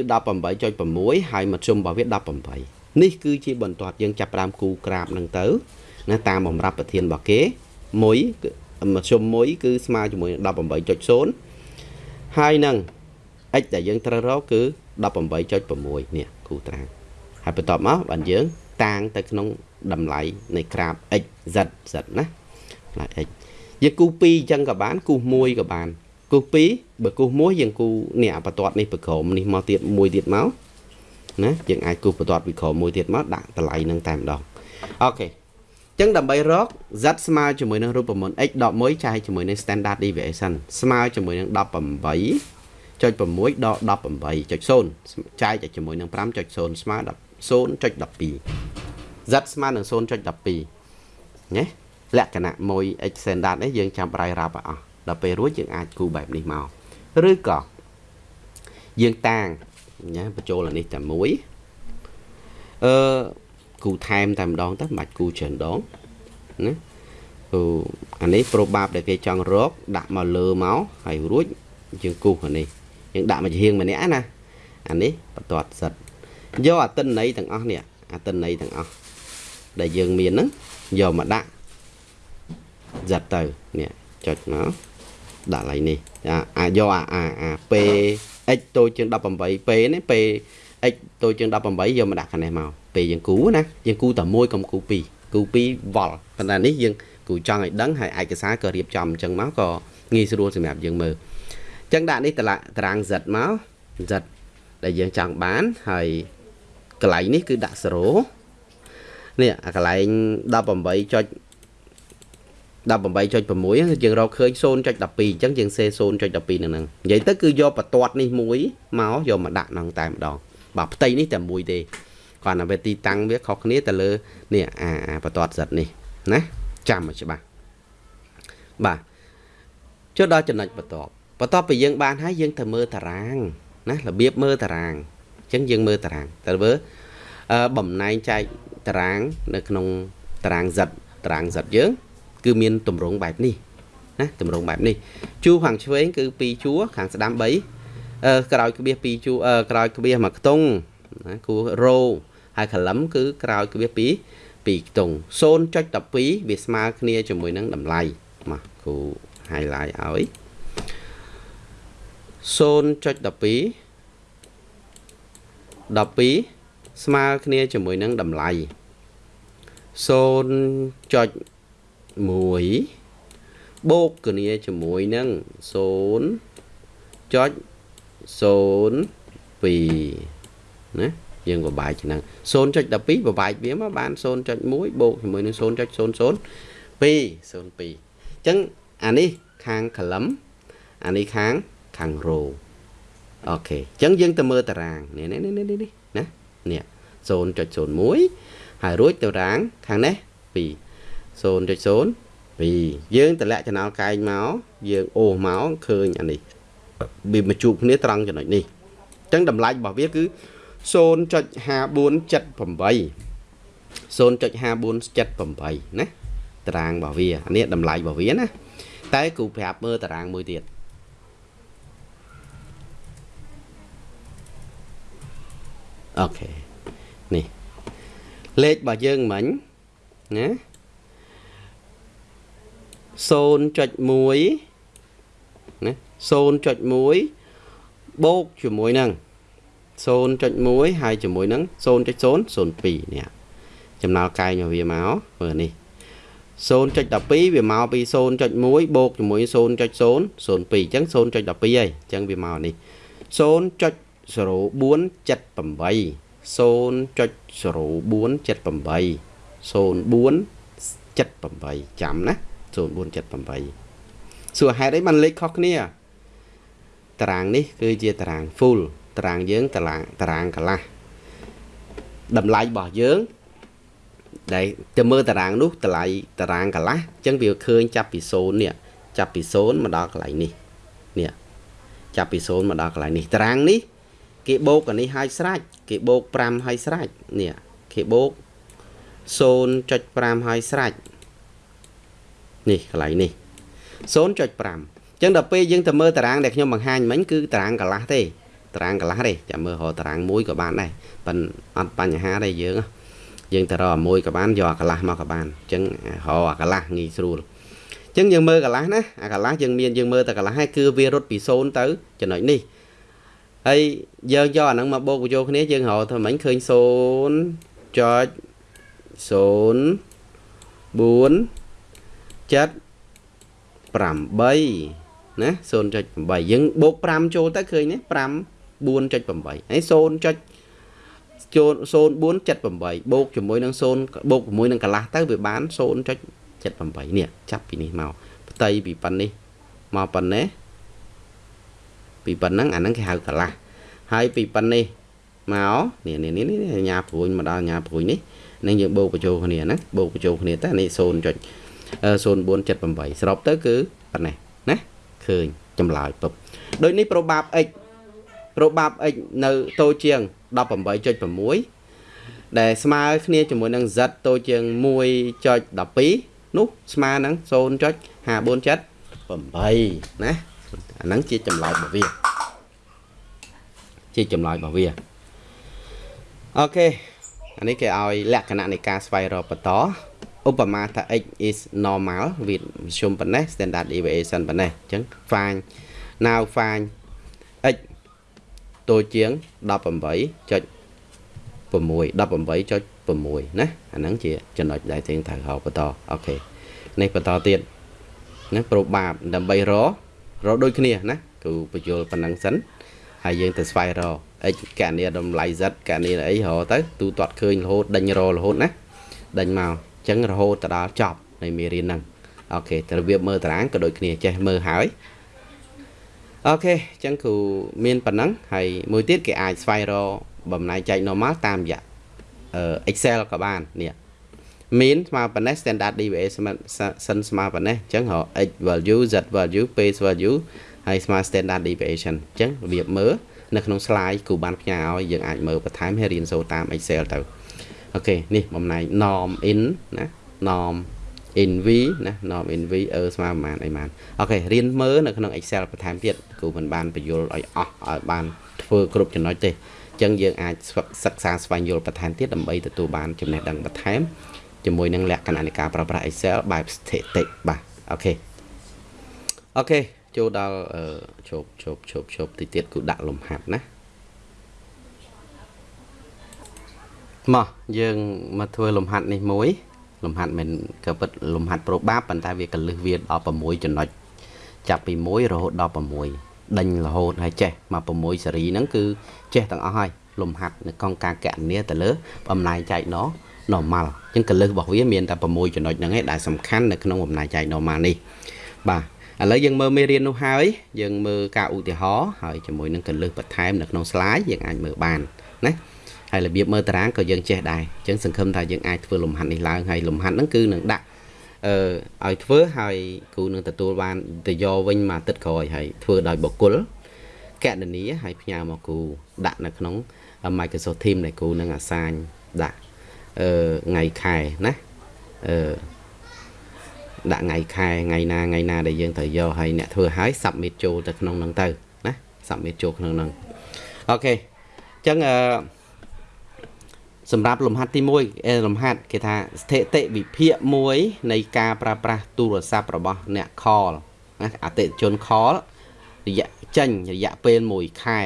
18.6ហើយមធ្យមរបស់វា18នេះគឺជាបន្ទាត់យើងចាប់ផ្ដើមគូក្រាបហ្នឹងទៅណាតាមបំរាប់ប្រធានរបស់គេ1មធ្យម1គឺស្មើជាមួយនឹង18.0ហើយនឹង x ដែលយើងត្រូវរកគឺ18.6 នេះគូត្រាងហើយបន្ទាប់មកបានយើង តាងទៅក្នុងតម្លៃនៃក្រាប x z z ណាតម្លៃ x យើងគូ2អញ្ចឹងក៏បាន គូ1ក៏បានគូ2បើគូ1យើងគូនេះអាបន្ទាត់នេះប្រក្រមនេះមកទៀតមួយទៀតមកណាយើងអាចគូបន្ទាត់ពីក្រមមួយទៀតមកដាក់តម្លៃនឹងតែម្ដងអូខេចឹងដើម្បីរក z ស្មើជាមួយនឹងរូបមន្ត x ដក1ចែកជាមួយនឹង standard deviation ស្មើជាមួយនឹង18 0.6ដល់18.0ចែកជាមួយនឹង5.0ស្មើ0.12 z ស្មើនឹង0.12ណាលក្ខណៈមួយ x standard នេះយើងចាំប្រៃរាប់ឲ្យអស់ដល់ពេលរួចយើងអាចគូបែបនេះមកឬក៏យើងតាងណាបញ្ចូលអានេះតែមួយអឺគូថែមតែម្ដងទៅមិនបាច់គូច្រើនដងណាគូអានេះ probab ដែលគេចង់រកដាក់មកលើមកហើយរួចយើងគូសអានេះ យើងដាក់មកជារៀងម្នាក់ណាអានេះបន្ទាត់សិតយកអាតិនន័យទាំងអស់នេះអាតិនន័យទាំងអស់ដែលយើងមានហ្នឹងយកមកដាក់សិតទៅនេះចុចមកដាក់ឡៃនេះអាយកអាអាអា P x តូចជាង 18 P នេះ P x តូចជាង18យកមកដាក់ខាងនេះមកពេលយើងគូណាយើងគូតែមួយកុំគូពីរគូពីរវល់ប៉ុន្តែនេះយើងគូចង់ឲ្យដឹងហើយឯកសារក៏រៀបចំអញ្ចឹងមកក៏ងាយស្រួលសម្រាប់យើងមើល ចឹងដាក់នេះតតារាង Z មក Z ដែលយើងចង់បានហើយកន្លែងនេះគឺដាក់0នេះអាកន្លែង18ចុច18.6យើងរកឃើញ0.12អញ្ចឹងយើងសេ0.12នៅហ្នឹងនិយាយទៅគឺយកបន្ទាត់នេះមួយមកយកមកដាក់ក្នុងតែម្ដងបាទផ្ទៃនេះតែមួយទេគ្រាន់តែវាទីតាំងវាខុសគ្នាទៅលើនេះអាអាបន្ទាត់សិតនេះណាចាំឲ្យច្បាស់បាទចុះដល់ចំណុចបន្ទាប់ បន្ទាប់ពីយើងបានហើយយើងទៅមើលតារាងណារបៀបមើលតារាងអញ្ចឹងយើងមើលតារាងតើមើលបំណែងចែកតារាង នៅក្នុងតារាង Z តារាង Z យើង គឺមានតម្រងបែបនេះណាតម្រងបែបនេះជួរខាងឆ្វេងគឺ2ជួរខាងស្ដាំ3អឺក្រោយក្បៀស2ជួរក្រោយក្បៀសមួយខ្ទង់ណាគូរ៉ូហើយកលឹមគឺក្រោយក្បៀសពី2ខ្ទង់0.12វាស្មើគ្នាជាមួយនឹងតម្លៃមកគូ highlight ឲ្យ 0.12 12ស្មើគ្នាជាមួយនឹងតម្លៃ0.1បូកគ្នាជាមួយនឹង0.02ណាយើងបបែកឆ្នាំ0.12បបែកវាមកបាន0.1បូកជាមួយនឹង0.00 2 02អញ្ចឹងអានេះខាង column អានេះខាង ខាងរោអូខេអញ្ចឹងយើងទៅមើលតារាងនេះនេះនេះនេះណានេះ0.01ហើយរួចតារាងខាងនេះ2 0.02យើងតម្លាក់ចំណោលកែងមកយើងអូសមកឃើញអានេះវាមកជួបគ្នាត្រង់ចំណុចនេះអញ្ចឹងតម្លៃរបស់វាគឺ0.5478 0.5478ណាតារាងរបស់វានេះតម្លៃរបស់វាណាតែគ្រូប្រាប់មើលតារាងមួយទៀត អូខេនេះលេខរបស់យើងមិញណា0.1ណា0.1បូកជាមួយនឹង0.1ហើយជាមួយនឹង0.002នេះចំណោលកែងរបស់វាមកមើលនេះ0.12វាមកពី0.1បូកជាមួយ0.002អញ្ចឹង0.12ហើយអញ្ចឹងវាមកនេះ 0. 0478 0.0478ចាំណា0478សួរហេតុអីបានលេខខុសគ្នាតារាងនេះគឺជាតារាង full តារាងយើងតារាងតារាងកន្លះតម្លៃរបស់យើងដែលទៅមើលតារាងនោះតម្លៃតារាងកន្លះអញ្ចឹងវាឃើញចាប់ពី0នេះចាប់ពី0មកដល់កន្លែងនេះនេះចាប់ពី0មកដល់កន្លែងនេះតារាងនេះ គេបូកអានេះឲ្យស្រេចគេបូក5ឲ្យស្រេចនេះគេបូក0.5ឲ្យស្រេចនេះកន្លែងនេះ0.5អញ្ចឹងដល់ពេលយើងទៅមើលតារាងដែលខ្ញុំបង្ហាញមិញគឺតារាងកន្លះទេតារាងកន្លះទេចាំមើលរកតារាងមួយក៏បានដែរប៉ិនអត់បញ្ហាទេយើងយើងទៅរកមួយក៏បានយកអាកន្លះមកក៏បានអញ្ចឹងរកអាកន្លះងាយស្រួលអញ្ចឹងយើងមើលកន្លះណាអាកន្លះយើងមានយើងមើលតែកន្លះហើយគឺវារត់ពី0ទៅចំណុចនេះ ហើយយើងយកអាហ្នឹងមកបូកបញ្ចូលគ្នាយើងរកធ្វើម៉េចឃើញ0ចុច0 4 7 8ណា0.8យើងបូក5ចូលទៅឃើញទេ5 4.8ហើយ 0. ចូល0478បូកជាមួយនឹង0បូកជាមួយនឹងកន្លះទៅវាបាន0.78នេះចាប់ពីនេះមកផ្ទៃពីប៉ុណ្នេះមកប៉ុណ្ណេះ ពីប៉ុណ្ណឹងអាហ្នឹងគេហៅកន្លះហើយពីប៉ុណ្នេះមកនេះនេះនេះញ៉ាព្រួយមកដល់ញ៉ាព្រួយនេះនឹងយើងបូកបញ្ចូលគ្នាណាបូកបញ្ចូលគ្នាទៅនេះ 0. 0478សរុបទៅគឺប៉ុណ្ណេះណាឃើញចម្លើយពុបដូចនេះប្រូបាប x ប្រូបាប x នៅតូចជាង18.6ដែលស្មើគ្នាជាមួយនឹង z តូចជាង1.12នោះស្មើនឹង0.547ណា អាហ្នឹងជាចម្លើយរបស់វាជាចម្លើយរបស់វាអូខេអានេះគេឲ្យលក្ខណៈនៃការស្វែងរកបន្តឧបមាថា x is normal វាមធ្យមប៉ុណ្ណេះ standard deviation ប៉ុណ្ណេះអញ្ចឹង find now find x តូចជាង18.6 18.6ណាអាហ្នឹងជាចំណុចដែលយើងត្រូវហៅបន្តអូខេនេះបន្តទៀតណាប្រូបាបដើម្បីរ រដូចគ្នាណាគឺបញ្យល់ប៉ុណ្ណឹងសិនហើយយើងទៅស្វែងរក x កណនីតម្លៃ z កណនីអីរកទៅទូទាត់ឃើញរហូតដេញររហូតណាដេញមកចឹងរហូតទៅដល់ចប់នៃមេរៀនហ្នឹងអូខេរបៀបមើលតារាងក៏ដូចគ្នាចេះមើលហើយអូខេចឹងគ្រូមានប៉ុណ្ណឹងហើយមួយទៀតគេអាចស្វែងរកបំណែកចែក normal តាមរយៈ Excel ក៏បាននេះ មានស្មើប៉ុណ្ណេះ standard deviation សិនស្មើប៉ុណ្ណេះអញ្ចឹងរក x value z value base value ហើយស្មើ standard deviation អញ្ចឹងរបៀបមើលនៅក្នុង slide គ្រូបានផ្ញើឲ្យយើងអាចមើលបន្ថែមហើយរៀនសូត្រតាម Excel ទៅអូខេនេះបំណែក norm in ណា norm in v ណា norm in v អឺស្មើប្រហែលអីបានអូខេរៀនមើលនៅក្នុង Excel បន្ថែមទៀតគ្រូមិនបានបញ្យល់ឲ្យអស់ឲ្យបានធ្វើគ្រប់ចំណុចទេអញ្ចឹងយើងអាចសិក្សាស្វែងយល់បន្ថែមទៀតដើម្បីទទួលបានចំណេះដឹងបន្ថែម ជាមួយនឹងលក្ខណៈនៃការប្រើប្រាស់ Excel បែបស្ថិតិបាទអូខេអូខេចូលដល់ជប់ជប់ជប់ជប់តិចទៀតគូដាក់លំហាត់ណាមកយើងមកធ្វើលំហាត់នេះមួយ លំហាត់មិនក៏ពិតលំហាត់ប្រូបាប៉ុន្តែវាកលឹះវាដល់6ចំណុចចាប់ពី1រហូតដល់6ដេញរហូតហើយចេះមក6សេរីហ្នឹងគឺចេះទាំងអស់ហើយលំហាត់នៅកងការកណនាទៅលើបំណែកចែកណ normal អញ្ចឹងកលឹះរបស់វាមានតែ6ចំណុចហ្នឹងឯងដែលសំខាន់នៅក្នុងបំណែកចែក normal នេះបាទឥឡូវយើងមើលមេរៀននោះហើយយើងមើលការឧទាហរណ៍ហើយជាមួយនឹងកលឹះបន្ថែមនៅក្នុង slide យើងអាចមើលបានណាហើយរបៀបមើលតារាងក៏យើងចេះដែរអញ្ចឹងសង្ឃឹមថាយើងអាចធ្វើលំហាត់នេះឡើងហើយលំហាត់ហ្នឹងគឺនឹងដាក់អឺឲ្យធ្វើហើយគ្រូនឹងទទួលបានទៅយកវិញមួយអាទិត្យក្រោយហើយធ្វើដោយបុគ្គលកណនីហើយផ្ញើមកគ្រូដាក់នៅក្នុង Microsoft Teams ដែលគ្រូនឹងអាសាញដាក់ អឺថ្ងៃខែណាអឺដាក់ថ្ងៃខែថ្ងៃណាថ្ងៃណាដែលយើងត្រូវយកហើយអ្នកធ្វើហើយ submit ចូលទៅក្នុងហ្នឹងទៅណា submit ចូលក្នុងហ្នឹងអូខេអញ្ចឹងអឺសម្រាប់លំហាត់ទី1លំហាត់គេថាស្ថិតិវិភាគមួយនៃការប្រើប្រាស់ទូរស័ព្ទរបស់អ្នក call ណាអតិថិជន call រយៈចេញរយៈពេល1ខែ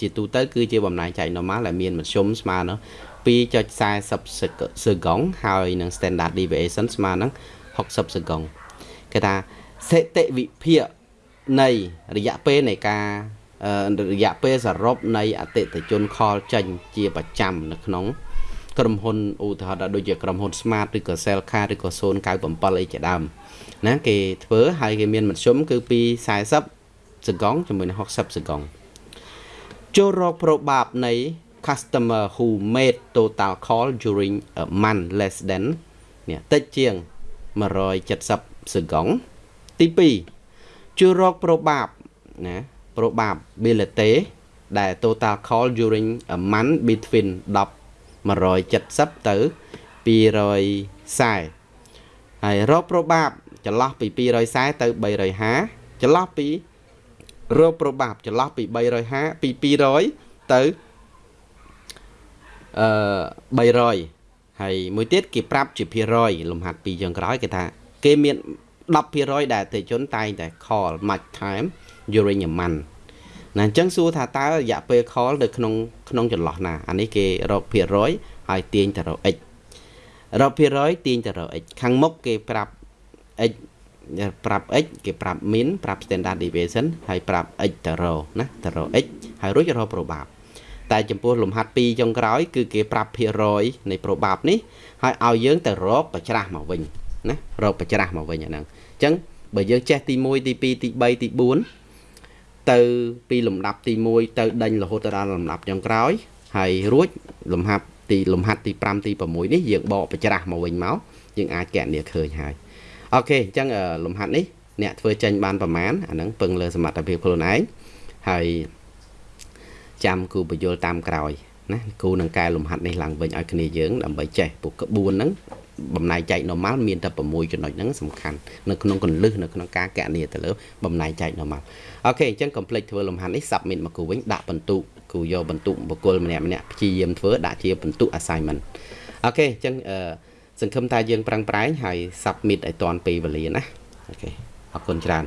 ជាទូទៅគឺជាបំណែកចែក normal ដែលមានមធ្យមស្មើនឹង 2.40សេកុងហើយនឹង standard deviation ស្មើនឹង60សេកុងគេថាស្ថិតិវិភាគនៃរយៈពេលនៃការរយៈពេលសរុបនៃអតិថិជន call ចេញជាប្រចាំនៅក្នុងក្រុមហ៊ុនឧទាហរណ៍ដូចជាក្រុមហ៊ុន Smart ឬក៏ Cellcard ឬក៏097អីជាដើមណាគេធ្វើហើយគេមានមធ្យមគឺពី40សកុងជាមួយនឹង60សកុងចូលរកប្របាបនៃ customer who made total call during a month less than នេះតិចជាង170សកុងទី2ជួយរកប្របាបណា probability ដែល total call during a month between 10 170ទៅ240ហើយរកប្របាបចន្លោះពី240ទៅ350ចន្លោះពីរោប្របាប់ចន្លោះពី350ពី200ទៅ អឺ300ហើយមួយទៀតគេប្រាប់ជាភាគរយលំហាត់ពីចុងក្រោយគេថា គេមាន10%ដែលអតិជនតែងតែ call much time during a month ណាអញ្ចឹងសួរថាតើរយៈពេល call នៅក្នុងក្នុងចន្លោះណាអានេះគេរកភាគរយហើយទាញទៅរក x រកភាគរយទាញទៅរក x ខាងមុខគេប្រាប់ x ប្រាប់ x គេប្រាប់ min ប្រាប់ standard deviation ហើយប្រាប់ x ទៅរណាទៅរ x ហើយរួចរក probab តែចំពោះលំហាត់2ចុងក្រោយគឺគេប្រាប់ភាគរយនៃ probab នេះហើយឲ្យយើងទៅរកបច្រាស់មកវិញណារកបច្រាស់មកវិញអាហ្នឹងអញ្ចឹងបើយើងចេះទី1ទី2ទី3ទី4ទៅពីលំដាប់ទី1ទៅដេញរហូតទៅដល់លំដាប់ចុងក្រោយហើយរួចលំហាត់ទីលំហាត់ទី5ទី6នេះយើងបកបច្រាស់មកវិញមកយើងអាចកណនាឃើញហើយអូខេអញ្ចឹងលំហាត់នេះអ្នកធ្វើចេញបានប្រមាណអាហ្នឹងពឹងលើសមត្ថភាពខ្លួនឯងហើយ ចាំគូបញ្យលតាមក្រោយណាគូនឹងកែលំហាត់នេះឡើងវិញឲ្យគ្នាយើងដើម្បីចេះពួកក្បួនហ្នឹងបំណែកចែក normal មានតែ6ចំណុចហ្នឹងសំខាន់នៅក្នុងកលឹះនៅក្នុងការកណនាទៅលើបំណែកចែក normal okay អញ្ចឹង complete ធ្វើលំហាត់នេះ submit មកគូវិញដាក់បន្ទុកគូយកបន្ទុកបុគ្គលម្នាក់ម្នាក់ព្យាយាមធ្វើដាក់ជាបន្ទុក assignment អូខេអញ្ចឹងអឺសង្ឃឹមថាយើងប្រឹងប្រែងហើយ submit ឲ្យទាន់ពេលវេលាណា okay អរគុណច្រើន